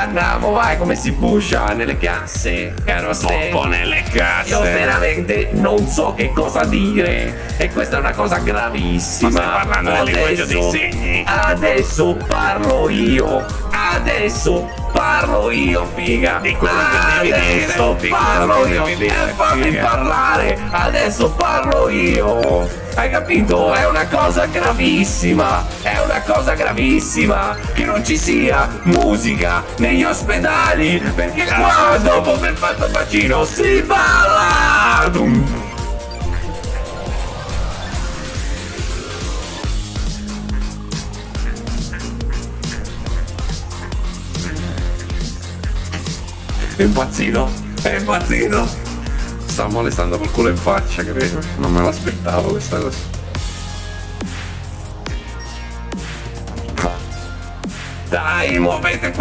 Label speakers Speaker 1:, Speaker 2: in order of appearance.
Speaker 1: andiamo, vai, come si pusha nelle casse, caro Ste.
Speaker 2: Troppo nelle casse.
Speaker 1: Io veramente non so che cosa dire e questa è una cosa gravissima.
Speaker 2: Ma stai parlando del linguaggio dei segni?
Speaker 1: Adesso parlo io. Adesso parlo io, figa.
Speaker 2: Di quello che devi dire, quello
Speaker 1: parlo io. E fammi parlare. Adesso parlo io. Hai capito? È una cosa gravissima. È una cosa gravissima che non ci sia musica negli ospedali. Perché qua dopo aver fatto il vaccino si balla. Dum. È impazzito, è impazzito. Sta molestando col culo in faccia, credo. Non me l'aspettavo questa cosa. Dai, muovete qua